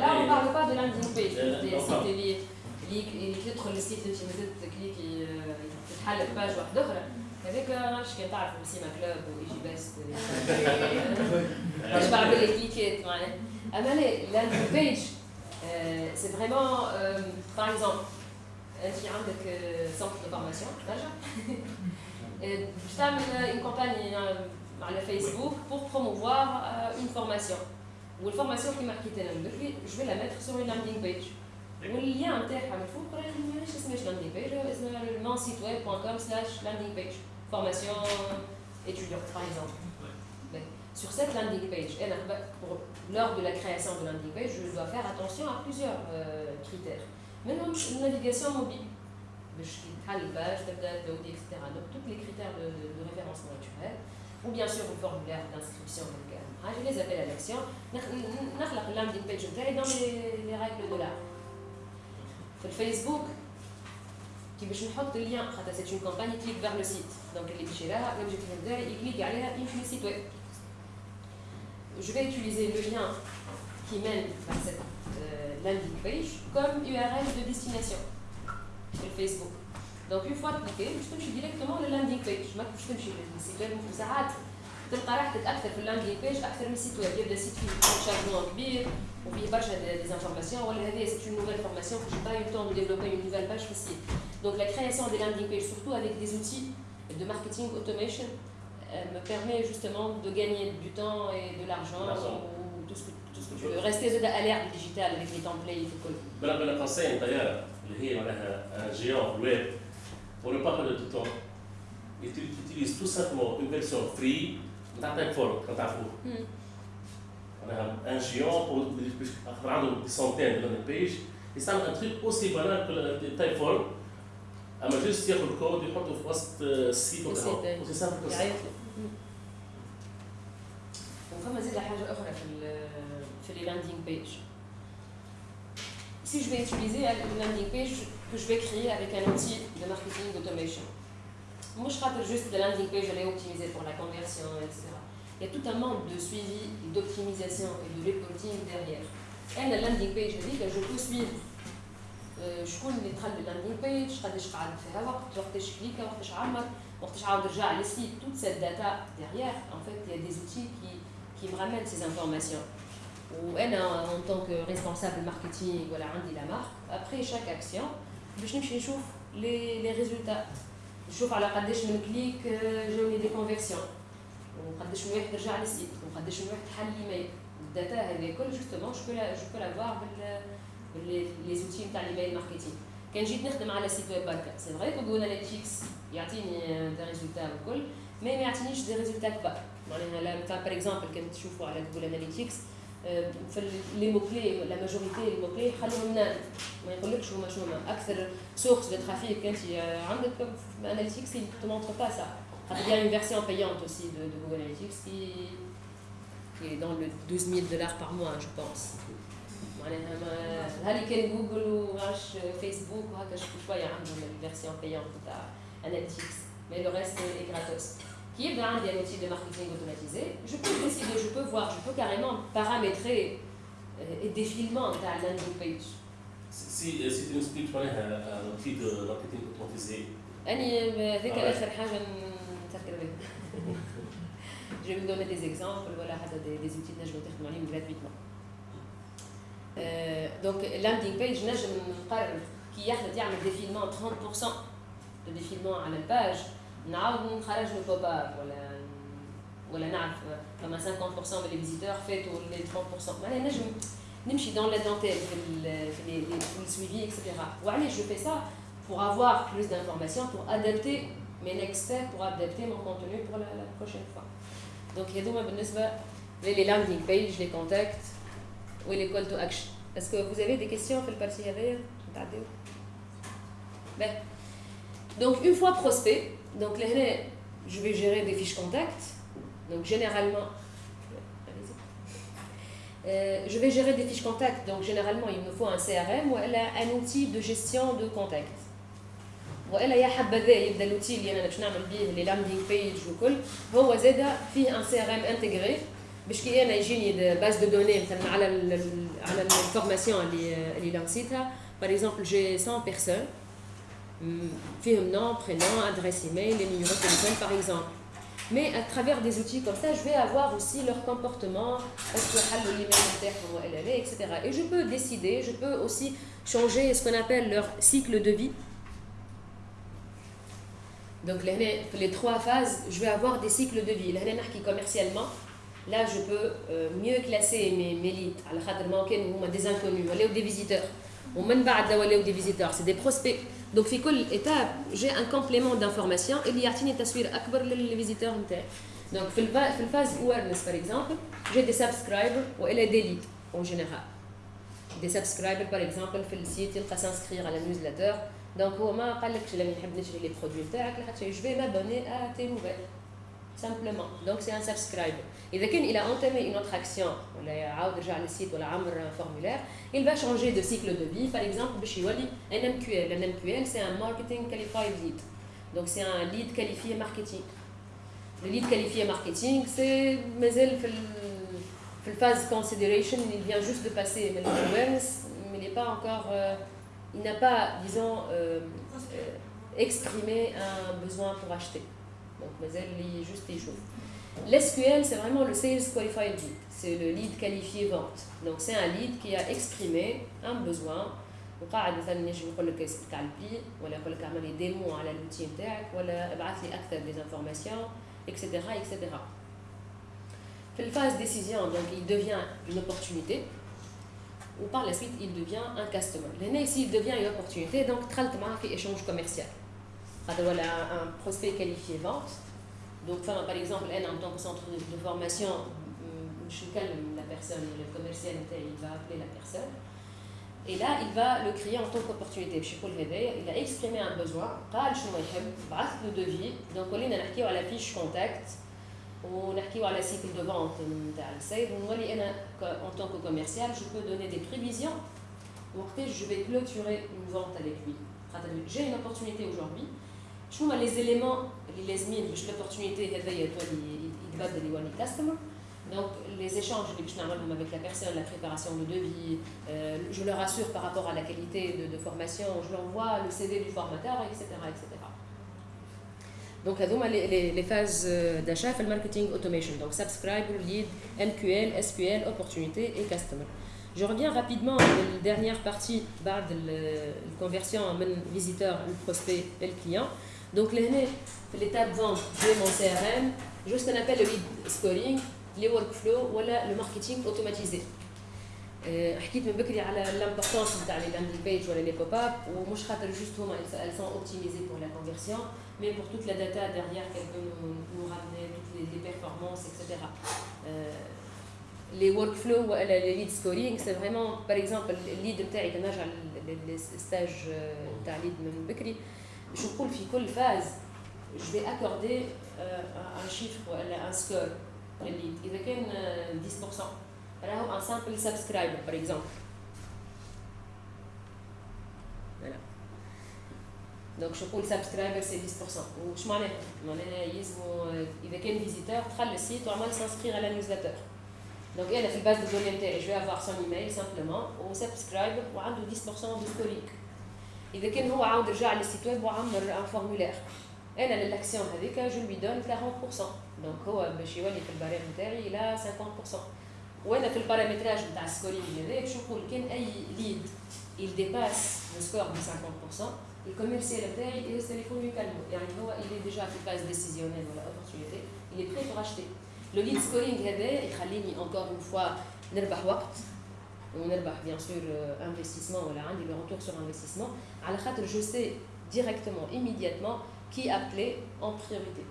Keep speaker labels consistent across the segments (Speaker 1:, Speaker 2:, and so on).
Speaker 1: Là, on ne parle pas de landing page, des sites اللي اللي تدخل للسيت انت مازلت تكليكي تتحل باج واحده اخرى هذاك ما نعرفش كان تعرف سيما كلوب وايجي بيست باش بعمل لي كليكات معناها اما لا لاندينغ بيج سي فريمون باغ اكزومبل انت عندك سنتر دو فورماسيون ترجع باش تعمل اون كومباني على فيسبوك بور بروموفوار اون فورماسيون والفورماسيون كيما حكيت انا من بكري جو في لا ميتر سور لاندينغ بيج والليان نتاعها من فوق راه ماهيش اسمهاش لاندينغ بيج اسمها mon site web point com slash landing page formation étudiante par exemple sur cette landing page pour, lors de la création de landing page je dois faire attention à plusieurs euh, critères منهم navigation mobile باش كي تحل الباج تبدا تلودي etc donc tous les critères de, de, de référencement naturel ou bien sûr le formulaire d'inscription je les appelle à l'action نخلق اللاندينغ بيج نتاعي dans les, les règles de l'art في الفيسبوك كي باش نحط اللين خاطر سيت اون كومباني كليك فيغ لو سيت دونك اللي باش يراها لوبجيكتيف نتاعي يكليك عليها يمشي للسيت ويب je vais utiliser le lien qui mène vers cette euh, landing page comme URL de destination sur Facebook. Donc une fois cliqué, je تمشي directement le landing page ما باش تمشي للسيت ويب ساعات تلقى راحتك اكثر في اللاندينغ بيج اكثر من السيت ويب يبدا السيت فيه شارجمون كبير وفيه برشا دي انفورماسيون ولا هذه سي اون نوفيل فورماسيون que j'ai pas eu le temps de développer une nouvelle page في Donc la création des landing pages, surtout avec des outils de marketing automation, euh, me permet justement de gagner du temps et de l'argent ou tout ce, que, tout ce que tu veux. Rester à l'ère du digital avec les templates et tout.
Speaker 2: بلا بلا قصين طيارة اللي هي معناها un géant web pour ne pas perdre de temps il utilise tout simplement une version free نتاع تايب فورم كنتعرفوه معناها ان جيون pour عنده دي سونتين دو لاندينغ بيج يستعمل ان تريك اوسي بانال كو تايب فورم اما جوست ياخذ الكود ويحطه في وسط السيت وكذا اوسي سامبل كو
Speaker 1: وفما زيد حاجه اخرى في في لي لاندينغ بيج Si je vais utiliser une landing page que je vais créer avec un outil de marketing automation, moi je خاطر juste de landing page elle est optimisée pour la conversion etc il y a tout un monde de suivi d'optimisation et de reporting derrière انا landing page هذيك je peux suivre شكون اللي دخل لللاندينغ بيج قداش قعد فيها وقت وقتاش كليكا وقتاش عمر وقتاش عاود رجع للسيت toute cette data derrière en fait il y a des outils qui qui me ramènent ces informations وانا en tant que responsable marketing ولا عندي la marque après chaque action باش نمشي نشوف les les résultats نشوف على قداش من كليك جاوني دي كونفيرسيون وقداش من واحد رجع للسيت وقداش من واحد حل ايميل الداتا هذه كل جوستومون جو بو جو بو لافوار بال لي زوتي نتاع الايميل ماركتينغ كان جيت نخدم على سيت ويب بركا سي فري كو جوجل اناليتيكس يعطيني دي ريزولتا والكل مي ما يعطينيش دي ريزولتا كبار معناها مثلا باغ اكزومبل كان تشوفوا على جوجل اناليتيكس في لي مو كلي لا ماجوريتي لي مو كلي خلوهم نام ما يقولكش هما شنو اكثر سورس دو ترافيك انت عندك في اناليتيكس il te montre pas ça il y a une version payante aussi de, de Google Analytics qui, qui est dans le 12 000 dollars par mois je pense معناها هل كان جوجل وغاش فيسبوك وهكا شويه عندهم الفيرسيون بيانت تاع اناليتيكس مي لو ريست اي غراتوس qui est un outil de marketing automatisé, je peux décider, je peux voir, je peux carrément paramétrer euh, et défilement de la landing page.
Speaker 2: Si, si tu nous expliques un outil de marketing automatisé.
Speaker 1: أنا هذيك آخر حاجة نتذكر بها. Je vais vous donner des exemples, voilà, des, des outils que je vais تخدموا gratuitement. Euh, donc landing page نجم نقرر كي يحدث يعمل défilement 30% de défilement على الباج نعاود نخرج له بوب اب ولا ولا نعرف فما 50% من لي فيزيتور فاتوا لي 30% معناها نجم نمشي دون لا دونتيل في في في السويفي اكسيتيرا وعلاش جو في سا pour avoir plus d'informations pour adapter mes next steps pour adapter mon contenu pour la, la prochaine fois donc هذوما بالنسبه les landing page les contacts و les call to action est-ce que vous avez des questions في البارتي هذايا نتعديو donc une fois prospect donc là, je vais gérer des fiches contacts. Donc généralement, euh, je vais gérer des fiches contacts. Donc généralement, il me faut un CRM ou un outil de gestion de contacts. والا يا حبذا يبدا الاوتيل اللي انا باش نعمل به لي لاندينغ بيج وكل هو زاد فيه ان سي ار ام انتجري باش كي انا يجيني باز دو دوني مثلا على ال على الفورماسيون اللي اللي لانسيتها باغ اكزومبل جي 100 بيرسون Mm, firme, nom, prénom, adresse email, les numéros de téléphone par exemple. Mais à travers des outils comme ça, je vais avoir aussi leur comportement, ah, etc. Et je peux décider, je peux aussi changer ce qu'on appelle leur cycle de vie. Donc les trois phases, je vais avoir des cycles de vie. Là, je commercialement. Là, je peux euh, mieux classer mes, mes leads. des inconnus, des visiteurs ومن بعد ولاو des visiteurs c'est des prospects donc في كل étape j'ai un complément d'information اللي يعطيني تصوير اكبر للفيزيتور نتاعي donc في في الفاز awareness par exemple j'ai des subscribers والا des leads en général des subscribers par exemple في السيت يلقى s'inscrire على newsletter donc هو ما قالكش لما نحب نشري لي برودوي نتاعك je vais m'abonner à tes nouvelles simplement donc c'est un subscriber إذا كان il a entamé une autre action ولا يعاود يرجع للسيت ولا عمر un formulaire il va changer de cycle de vie par exemple باش يولي un MQL un MQL c'est un marketing qualified lead donc c'est un lead qualifié marketing le lead qualifié marketing c'est مازال في في phase consideration il vient juste de passer mais awareness mais il n'est pas encore euh, il n'a pas disons euh, euh, exprimé un besoin pour acheter donc مازال juste يشوف L'SQL, c'est vraiment le Sales Qualified Lead. C'est le lead qualifié vente. Donc, c'est un lead qui a exprimé un besoin. وقاعد مثلا نجي نقول لك اسمك على البي ولا يقول لك اعمل لي ديمو على l'outil نتاعك ولا ابعث لي اكثر des informations etc etc في الفاز décision donc il devient une opportunité ou par la suite il devient un customer لهنا ici il devient une opportunité donc دخلت معاه في échange commercial خاطر ولا un prospect qualifié vente donc, par exemple, en tant que centre de formation, je calme la personne, le commercial, il va appeler la personne. Et là, il va le créer en tant qu'opportunité. Il a exprimé un besoin, le devis. Donc, on a la fiche contact, on a la cycle de vente. En tant que commercial, je peux donner des prévisions. Je vais clôturer une vente avec lui. J'ai une opportunité aujourd'hui. Je vois les éléments اللي لازمين باش لوبورتونيتي هذايا تولي يتبدل يولي كاستمر Donc, les échanges avec la personne, la préparation de devis, euh, je leur assure par rapport à la qualité de, de formation, je leur envoie le CV du formateur, etc. etc. Donc, les, les, les phases d'achat, le marketing automation. Donc, subscribe, lead, MQL, SQL, opportunité et customer. Je reviens rapidement à la dernière partie de la conversion en visiteur, le prospect et le client. Donc, l'étape vente, j'ai mon CRM, j'ai ce qu'on appelle le lead scoring, les workflows ou le marketing automatisé. حكيت من بكري على l'importance de les landing page ou les pop-up ومش خاطر juste هما elles sont optimisées pour la conversion mais pour toute la data derrière qu'elles peuvent nous, nous ramener toutes les, les performances etc euh, les workflows ou les lead scoring c'est vraiment par exemple le lead نتاعي كنرجع للستاج تاع lead من بكري باش نقول في كل phase je vais accorder euh, un chiffre, un score, le lead. Il y a 10%. Alors, un simple subscriber, par exemple. Voilà. Donc, je peux le subscriber, c'est 10%. Ou je m'en ai. Il y a un visiteur, il le site, on s'inscrire à la newsletter. Donc, il y a la base de données, je vais avoir son email Simplement, ou subscribe, ou 10% de scoring. Il y a un site web, un formulaire. أنا للاكسيون هذيك جو لوي دون 40% دونك هو باش يولي في البريم نتاعي إلى 50% وأنا في البارامتراج نتاع السكورينغ هذاك باش نقول كان اي ليد il dépasse le score de 50%, le commercial نتاعي il téléphone lui calme. يعني هو il est déjà في phase décisionnelle ولا opportunité, il est prêt pour acheter. Le lead scoring هذا يخليني encore une fois نربح وقت ونربح bien sûr investissement ولا عندي le retour sur investissement على خاطر je sais directement immédiatement qui appelait en priorité.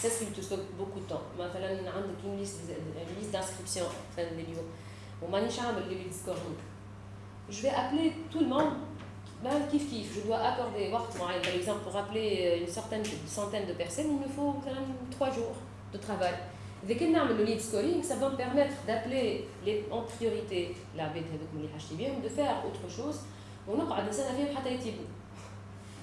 Speaker 1: C'est ce qui te sauve beaucoup de temps. مثلا عندك une liste une liste d'inscription fin de niveau ومانيش عامل لي scoring. Je vais appeler tout le monde ben, kif kif, je dois accorder وقت معين par exemple pour appeler une certaine une centaine de personnes, il me faut مثلا trois jours de travail. إذا كنا نعمل le lead scoring, ça va me permettre d'appeler les en priorité العباد هذوك اللي حاجتي بهم de faire autre chose ونقعد نستنى فيهم حتى يتيبوا.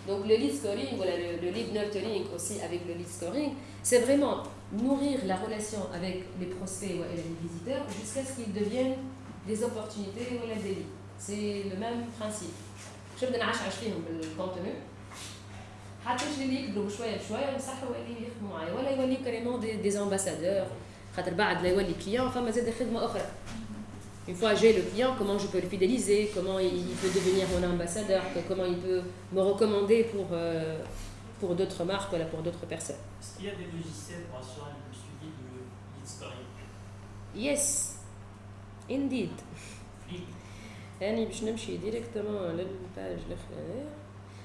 Speaker 1: Donc le lead scoring, voilà, le, le lead nurturing aussi avec le lead scoring, c'est vraiment nourrir la relation avec les prospects ou les visiteurs jusqu'à ce qu'ils deviennent des opportunités ou des vies. C'est le même principe. Je vais نعشعش فيهم بالكونتوني حتى اللي يكبروا شويه بشويه ينصحوا اللي يخدموا معايا ولا يوليو كاريمون دي, دي امباسادور خاطر بعد لا يولي كليون فما زاد خدمه اخرى Une fois j'ai le client, comment je peux le fidéliser, comment il peut devenir mon ambassadeur, comment il peut me recommander pour, euh, pour d'autres marques, voilà, pour d'autres personnes.
Speaker 3: Est-ce qu'il y a des logiciels pour assurer le suivi de l'historique
Speaker 1: Yes, indeed. يعني باش نمشي ديريكتومون للباج الاخرانيه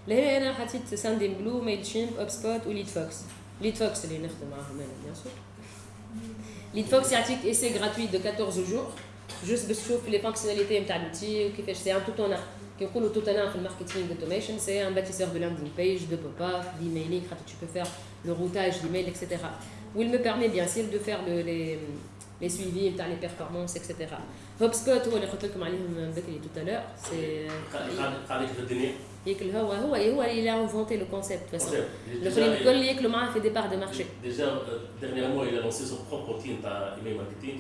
Speaker 1: لهنا انا حطيت ساندين بلو ميل شيمب اوب سبوت وليد فوكس ليد فوكس اللي نخدم معاهم انا بيان سور ليد فوكس يعطيك ايسي غراتوي دو 14 جور جوست باش تشوف لي فونكسيوناليتي نتاع لوتي وكيفاش سي ان توتونا كي نقولوا توتونا في الماركتينغ اوتوميشن سي ان باتيسور دو لاندينغ بيج دو بوب اب d'emailing خاطر tu peux faire le routage d'email etc. où il me permet bien sûr de faire le, les les suivis les performances etc HubSpot هو اللي قلت لكم عليهم بكري tout à l'heure c'est
Speaker 2: قاعد الدنيا
Speaker 1: ياكل هو هو هو اللي a inventé le concept de toute façon الاخرين الكل ياكلوا معاه في دي بار دو مارشي
Speaker 2: déjà dernièrement il a lancé son propre outil تاع email marketing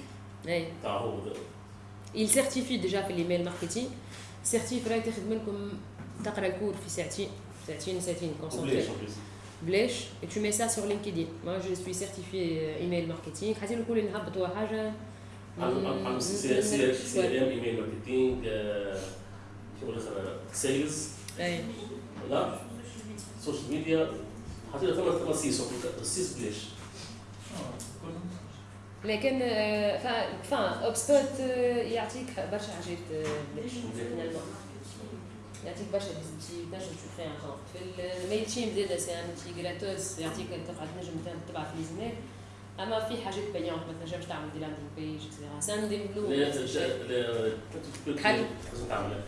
Speaker 2: تاع هو
Speaker 1: il certifie déjà في الايميل ماركتينغ certifie راهي تخدم لكم تقرا الكور في ساعتين ساعتين ساعتين كونسونتري بلاش et tu mets ça sur LinkedIn moi je suis certifié email marketing حاسين الكل نهبطوا حاجه
Speaker 2: عم سي سي ام ايميل ماركتينغ شغل سيلز لا. سوشيال ميديا حطينا ثمان ثمان سيس السيس بلاش
Speaker 1: لكن فا اوب سبوت يعطيك برشا حاجات بلاش يعطيك برشا ديزوتي تنجم تشوف فيها في الميل تشيم زاده سي ان اوتي جراتوس يعطيك تقعد تنجم تبعث لي زميل اما في حاجات بايونت ما تنجمش تعمل دي لاندينغ بيج اكسيتيرا ساندينغ بلو
Speaker 2: حل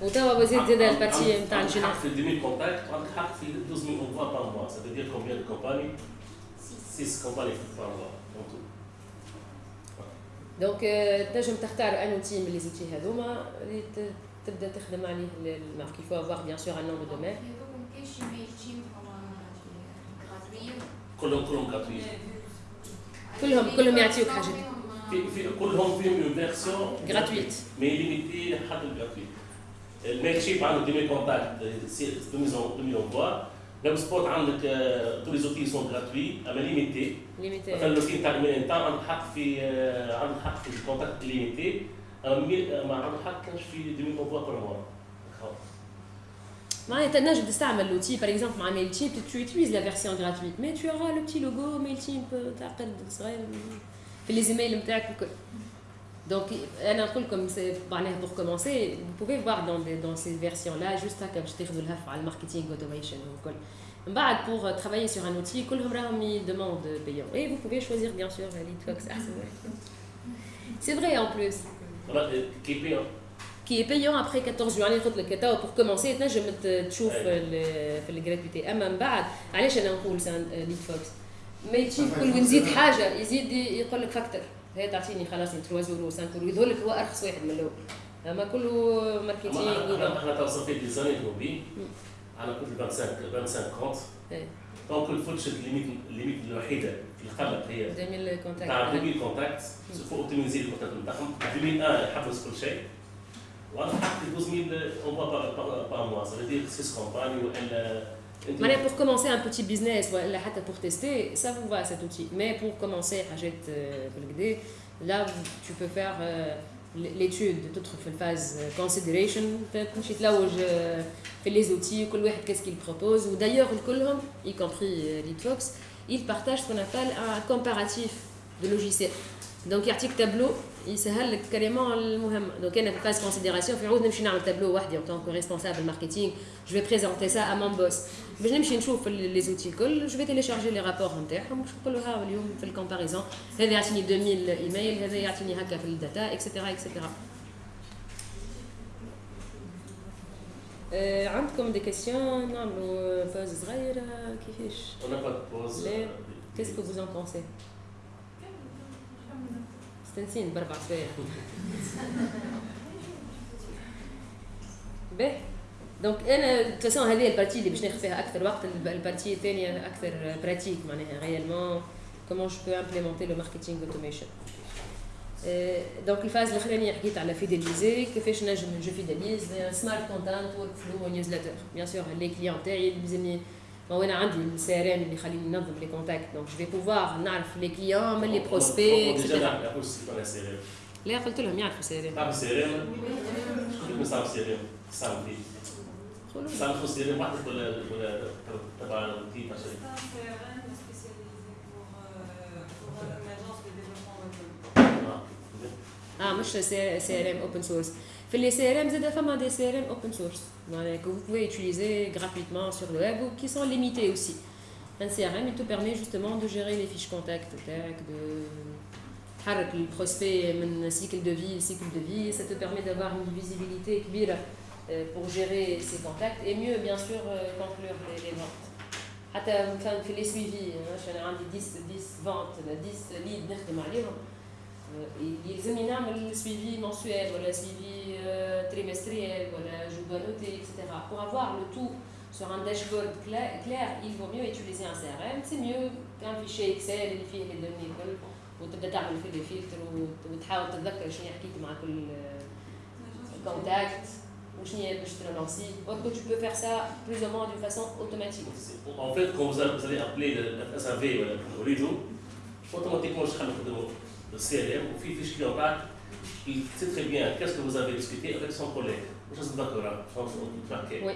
Speaker 1: وتوا وزيد زاد البارتي نتاع الجناح
Speaker 2: في 2000 كونتاكت وعندك حق في 12000 اونفوا بار موا سا فو دير كومبيان دو كومباني 6 كومباني بار موا
Speaker 1: دونك تنجم تختار ان اوتي من لي زوتي هذوما اللي تبدأ تخدم عليه المارك يفو افوار بيان سور ان نوم دو دومين
Speaker 2: كلهم كلهم gratuit
Speaker 1: كلهم كلهم يعطيوك حاجة.
Speaker 2: في في كلهم فيهم اون فيرسيون
Speaker 1: gratuite.
Speaker 2: مي ليميتي لحد الجراتويت الميل شيب عنده 2000 كونتاكت 2000 انفوا ويب سبوت عندك تو لي زوتي سون غراتوي أما ليميتي
Speaker 1: ليميتي
Speaker 2: مثلا لو تاع الميل انت عندك حق في عندك حق في الكونتاكت ليميتي ما عندك حق كانش في 2000 انفوا بار موا
Speaker 1: معناها تنجم تستعمل لوتي باغ اكزومبل مع ميل تيب tu utilises la version gratuite mais tu auras le petit logo ميل تيب تاع قرد صغير في لي زيميل نتاعك الكل Donc, انا نقول لكم معناها pour commencer vous pouvez voir dans des, dans ces versions là juste هكا باش تاخذوا الهف على الماركتينغ اوتوميشن والكل من بعد pour travailler sur un outil كلهم راهم يدوموند payant et vous pouvez choisir bien sûr Leadfox احسن واحد c'est vrai en plus
Speaker 2: كي بيان
Speaker 1: qui est payant Après 14 jours. يعني قلت لك توا pour commencer تنجم تشوف في الجراتويتي اما من بعد علاش أنا نقول ليد فوكس ما يجي كل نزيد حاجة يزيد يقول لك فاكتور هي تعطيني خلاص 3 يورو 5 يورو يظهر لك هو ارخص واحد من الأول اما كله ماركتينغ
Speaker 2: إحنا تو صافي دي زاني أنا كنت 25 25 كونت دونك الفوتش الليميت الليميت الوحيده في القلق هي
Speaker 1: 2000 كونتاكت
Speaker 2: تاع 2000 كونتاكت سوف اوتوميزي الكونتاكت نتاعهم 2001 يحفظ كل شيء وانا حطيت 12000 اونفوا بار موا سا فيدير 6 كومباني والا
Speaker 1: معناها pour commencer un petit business ولا حتى pour tester ça vous va cet outil mais pour commencer حاجات بالكدا là tu peux faire l'étude تدخل في الفاز consideration تمشي تلوج في les outils كل واحد qu'est-ce qu'il propose ودايوغ كلهم y compris Leadfox ils partagent ce qu'on appelle un comparatif de logiciels دونك يعطيك تابلو يسهل لك كاريمون المهم دونك انا في فاز كونسيديراسيون في عود نمشي نعمل تابلو وحدي ان طونك ريسبونسابل ماركتينغ جو في بريزونتي سا ا مون بوس باش نمشي نشوف لي زوتي الكل جو في تيليشارجي لي رابور نتاعهم باش نقول له ها اليوم في الكومباريزون هذا يعطيني 2000 ايميل هذا يعطيني هكا في الداتا اكسيتيرا اكسيتيرا أه عندكم دي كيسيون نعملوا بوز صغيره كيفاش؟
Speaker 2: On n'a pas de pause.
Speaker 1: Qu'est-ce que vous en pensez مستنسين باربع سوايع باهي دونك انا تسون هذه البارتي اللي باش ناخذ فيها اكثر وقت البارتي الثانيه اكثر براتيك معناها ريالمون comment je peux implémenter le marketing automation. دونك الفاز الاخرانيه حكيت على فيداليزي كيفاش نجم جو فيداليز سمارت كونتنت ورك فلو ونيوزلتر بيان سور لي كليون تاعي لازمني وأنا عندي السي ار ام اللي يخليني ننظم لي كونتاكت دونك جو في بوفوار نعرف لي كليون من لي بروسبي لا قلت لهم يعرفوا سي ار ام
Speaker 2: تعرف سي ار ام؟ كيف صار سي ار ام؟ صار فيه صار سي ار ام وحدك ولا ولا تبع تيم
Speaker 1: آه مش سي ار ام اوبن سورس Fait les CRM, c'est des des CRM open source, que vous pouvez utiliser gratuitement sur le web ou qui sont limités aussi. Un CRM, il te permet justement de gérer les fiches contacts, de le prospect, un cycle de vie, cycle de vie, ça te permet d'avoir une visibilité euh, pour gérer ses contacts et mieux, bien sûr, euh, conclure les ventes. Enfin, les suivis, hein. 10, 10 ventes, 10 leads, نخدم عليهم يلزمني نعمل suivi mensuel ou le suivi euh, trimestriel ولا je dois noter etc pour avoir le tout sur un dashboard clair il vaut mieux utiliser un CRM c'est mieux qu'un fichier Excel اللي فيه les données الكل وتبدا تعمل فيه les filtres وتحاول تتذكر شنو حكيت مع كل contact وشنو باش ترونسي or que tu peux faire ça plus ou moins d'une façon automatique
Speaker 2: en fait quand vous allez appeler le SAV ولا تريدوا automatiquement je vais le le CLM, au fil fiche Cléopâtre, il sait très bien qu'est-ce que vous avez discuté avec son collègue. Je ne suis d'accord, hein.
Speaker 1: Oui.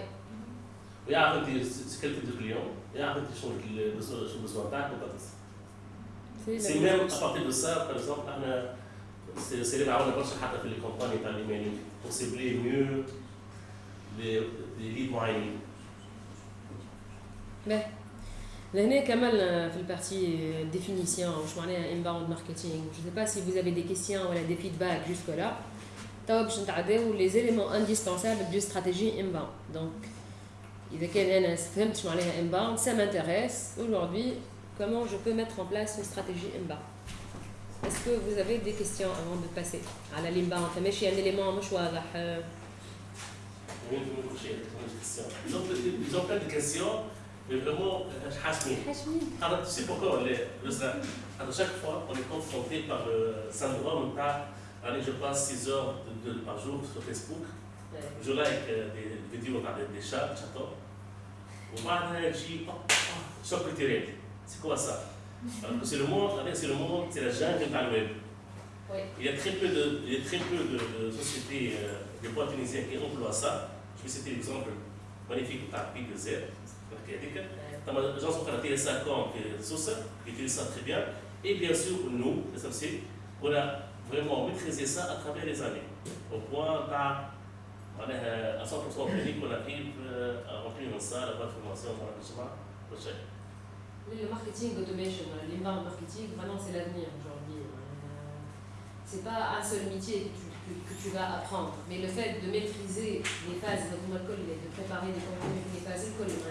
Speaker 2: Il y a un quel type de client, il y a un petit chose qui le besoin C'est même à partir de ça, par exemple, c'est les marrons d'abord sur les campagnes états pour cibler mieux les, les livres moyens. Mais.
Speaker 1: لهنا كملنا في البارتي ديفينيسيون واش معناها انباوند ماركتينغ جو سي با سي vous avez des questions ولا des feedbacks jusque là توا باش نتعداو les éléments indispensables du stratégie inbound donc إذا كان أنا فهمت شو معناها inbound ça m'intéresse aujourd'hui comment je peux mettre en place une stratégie inbound Est-ce que vous avez des questions avant de passer على l'inbound فماشي un élément مش واضح
Speaker 2: Ils ont, ils ont plein de questions mais vraiment حاشمين Alors, tu sais pourquoi on est Alors, chaque fois, on est confronté par le syndrome allez, je passe 6 heures de, de, par jour sur Facebook, je like des vidéos des, des chats, des chatons, وبعدها يجي شوك التيران c'est quoi ça Alors que c'est le monde, c'est le monde, c'est la jungle dans le web.
Speaker 1: Oui.
Speaker 2: Il y a très peu de, il y a très peu de, de sociétés, euh, de boîtes tunisiennes qui emploient ça. Je vais citer l'exemple magnifique de Big Z, هذيك طبعا الاجنس اخرى فيها سا كوم في سوسه يوتيليز سا تري بيان اي بيان سور نو اس ام سي on a vraiment maîtrisé ça à travers les années au point تاع معناها 100% clinique on arrive à remplir une salle, avoir une formation dans la chemin, كل شيء.
Speaker 1: Le marketing automation, l'inbound marketing, vraiment c'est l'avenir aujourd'hui. C'est pas un seul métier que tu que, que, tu vas apprendre. Mais le fait de maîtriser les phases de de préparer des contenus, les phases ça te permet,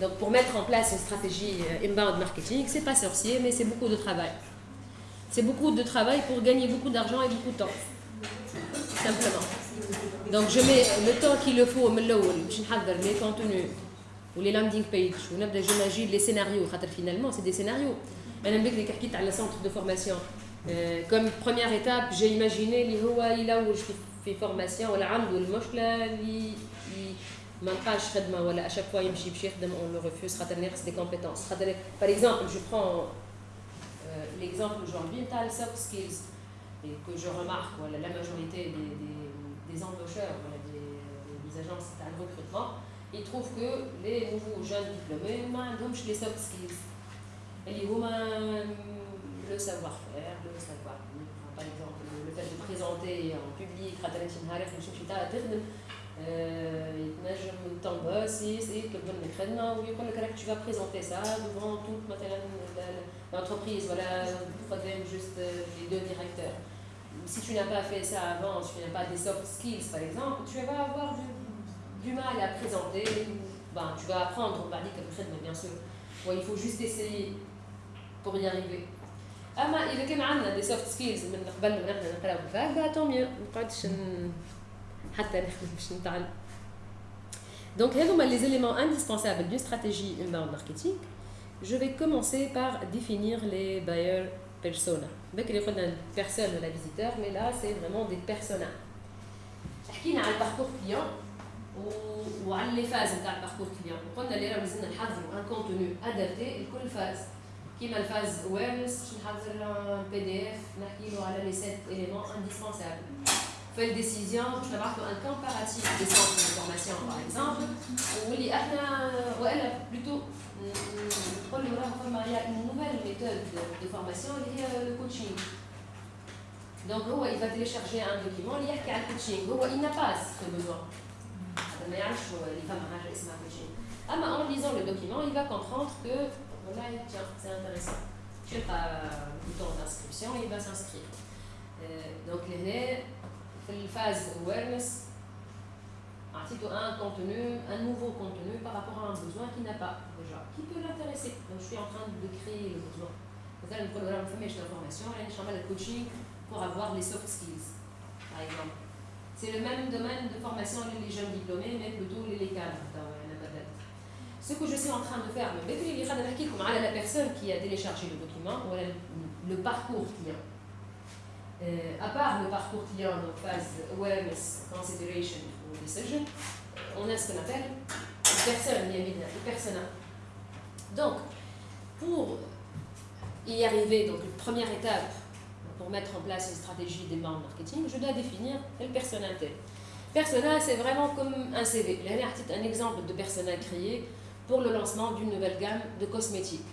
Speaker 1: Donc pour mettre en place une stratégie euh, inbound marketing, c'est pas sorcier, mais c'est beaucoup de travail. C'est beaucoup de travail pour gagner beaucoup d'argent et beaucoup de temps. Simplement. Donc je mets le temps qu'il le faut les contenus ou les landing pages ou j'imagine les scénarios. Finalement, c'est des scénarios. Madame Beck, qui à le centre de formation. Euh, comme première étape, j'ai imaginé les formation ou le فورماسيون ولا عنده المشكله اللي ما لقاش خدمه ولا اشاك فوا يمشي باش يخدم اون لو ريفوز خاطر ناقص دي كومبيتونس خاطر باغ اكزومبل جو برون l'exemple aujourd'hui تاع السوفت سكيلز que je remarque voilà, la majorité des, des, des embaucheurs voilà, des, des agences de recrutement ils trouvent que les nouveaux jeunes diplômés ما عندهمش les soft skills اللي هما le savoir-faire, le savoir-vivre. Par exemple, le fait de présenter en public, خاطر انت نهارك باش تمشي تخدم يتنجم تنبس يطلب منك خدمه ويقول لك راك tu vas présenter ça devant toute مثلا l'entreprise voilà قدام juste les deux directeurs si tu n'as pas fait ça avant, si tu n'as pas des soft skills par exemple, tu vas avoir du, mal à présenter. Ben, tu vas apprendre, on va dire quelque chose, mais bien sûr. il faut juste essayer pour y arriver. اما اذا كان عندنا دي سوفت سكيلز من قبل ما نحن نقراو بالفاك طون ميو ما نقعدش حتى نخدم باش نتعلم دونك هذوما les éléments indispensables d'une stratégie inbound marketing je vais commencer par définir les buyers persona بكري قلنا personne ولا visiteur mais là c'est vraiment des personas حكينا على الباركور كليون وعلى لي فاز نتاع الباركور كليون وقلنا اللي راه لازمنا نحضروا ان كونتوني ادابتي لكل فاز كيما الفاز اويرنس باش نحضر بي دي اف نحكي له على لي سيت اليمون انديسبونسابل في الديسيزيون باش نبعث له ان كومباراتيف دي سونتر دو فورماسيون باغ اكزومبل واللي احنا والا بلوتو نقول له راه فما يا اون نوفيل ميثود دو فورماسيون اللي هي الكوتشينغ دونك هو il va télécharger un document اللي يحكي على الكوتشينغ هو il n'a pas ce besoin ما يعرفش اللي فما حاجه اسمها كوتشينغ اما en lisant le document il va comprendre que Là, tiens, c'est intéressant. Je sais pas, bouton d'inscription, il va s'inscrire. Euh, donc, les phase awareness, un contenu, un nouveau contenu par rapport à un besoin qui n'a pas déjà, qui peut l'intéresser. Donc, je suis en train de créer le besoin. Vous avez le programme d'information, le coaching pour avoir les soft skills, par exemple. C'est le même domaine de formation les jeunes diplômés, mais plutôt les cadres. Ce que je suis en train de faire, mais la personne qui a téléchargé le document, ou le parcours client. Euh, à part le parcours client, donc phase awareness, consideration ou decision, on a ce qu'on appelle les personnes, les personnes. Donc, pour y arriver, donc une première étape pour mettre en place une stratégie membres marketing, je dois définir le persona Persona, c'est vraiment comme un CV. Là, un exemple de persona créé pour le lancement d'une nouvelle gamme de cosmétiques.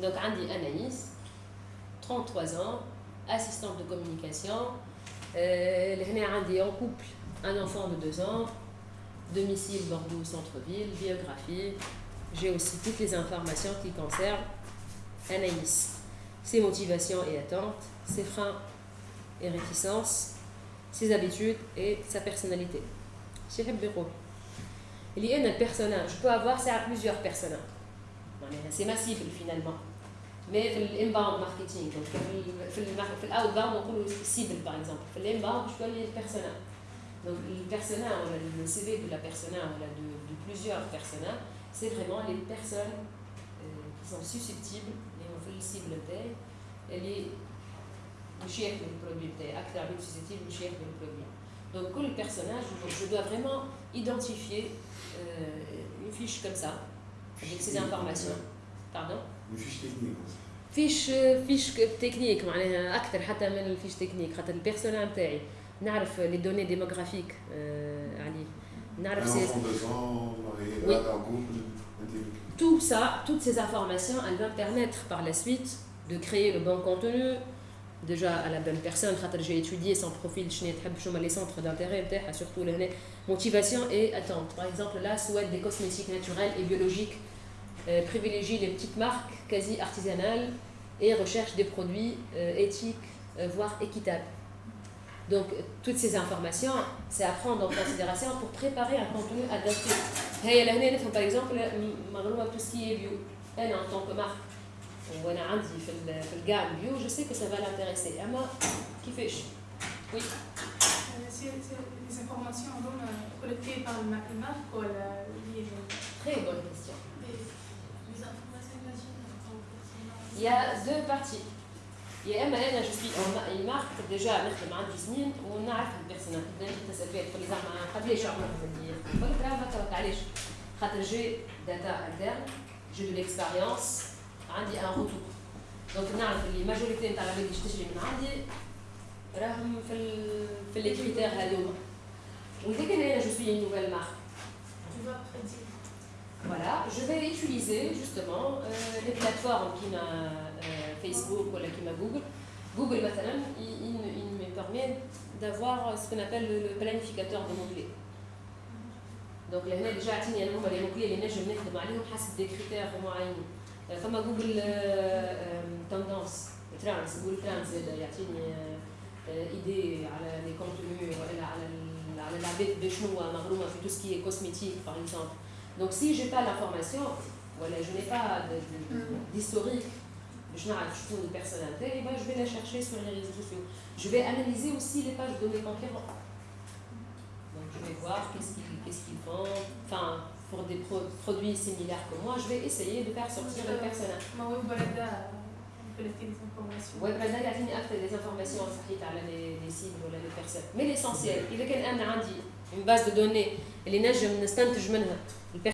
Speaker 1: Donc, Andy Anaïs, 33 ans, assistante de communication. Euh, en couple, un enfant de 2 ans, domicile Bordeaux centre-ville, biographie. J'ai aussi toutes les informations qui concernent Anaïs, ses motivations et attentes, ses freins et réticences, ses habitudes et sa personnalité. Chez Bureau. Il y a un personnage, je peux avoir ça à plusieurs personnages. C'est massif finalement. Mais l'inbound marketing, donc l'outbound, on peut cible par exemple. Je peux aller le personnage. Donc le personnage, le CV de la personnage, de, de plusieurs personnages, c'est vraiment les personnes euh, qui sont susceptibles, et on fait le cible et les chefs du produit, acteurs susceptibles, le chef du produit. Donc, pour le personnage, je dois vraiment identifier euh, une fiche comme ça, avec ces informations. Pardon?
Speaker 4: Une fiche technique
Speaker 1: fiche fiche technique معناها اكثر حتى من الفيش تكنيك خاطر البيرسونا نتاعي نعرف لي دوني ديموغرافيك عليه نعرف
Speaker 4: سي oui.
Speaker 1: tout ça toutes ces informations elles vont permettre par la suite de créer le bon contenu déjà à la bonne personne j'ai étudié son profil les centres d'intérêt surtout la motivation et attente par exemple là souhaite des cosmétiques naturels et biologiques euh, privilégie les petites marques quasi artisanales et recherche des produits euh, éthiques, euh, voire équitables. Donc, toutes ces informations, c'est à prendre en considération pour préparer un contenu adapté. Par exemple, tout ce qui est bio, elle en tant que marque, ou elle a le gamme bio, je sais que ça va l'intéresser. Ama, qui fait
Speaker 5: Oui euh, Les informations euh, collectées par le marque ou la... Euh.
Speaker 1: Très bonne question. Il y a deux parties. يا اما أنا جو سوي اون مارك ديجا نخدم عندي سنين ونعرف البيرسونال فيها تقول لي زعما قبليش عمرك لك راه هكا علاش خاطر جي داتا انترن جي دو ليكسبيريونس عندي ان روتور دونك نعرف اللي ماجوريتي نتاع العباد اللي تشتري من عندي راهم في ال في لي كريتير هذوما كان أنا جو سوي نوفيل مارك Voilà, je vais utiliser justement euh, les plateformes qui m'a euh, Facebook ou qui m'a Google. Google maintenant, il, il, il me permet d'avoir ce qu'on appelle le, le planificateur de mots-clés. Donc là, déjà, il y a les mots-clés, les نجم نخدم عليهم حسب des critères معينين. فما جوجل تندنس ترانس جوجل ترانس يعطيني idées على les contenus ولا على على العباد بشنو مغرومه في tout ce qui est cosmétique par exemple Donc si je n'ai pas l'information, voilà, je n'ai pas d'historique, je n'ai pas une personne eh ben, je vais la chercher sur les réseaux sociaux. Je vais analyser aussi les pages de mes concurrents. Donc je vais voir qu'est-ce qu'ils qu vendent, enfin, pour des produits similaires que moi, je vais essayer de faire sortir le personnage.
Speaker 5: Oui, Brenda, il y a des informations
Speaker 1: sur les signes ou les personnes. Mais l'essentiel, il y a une base de données, les neiges, je me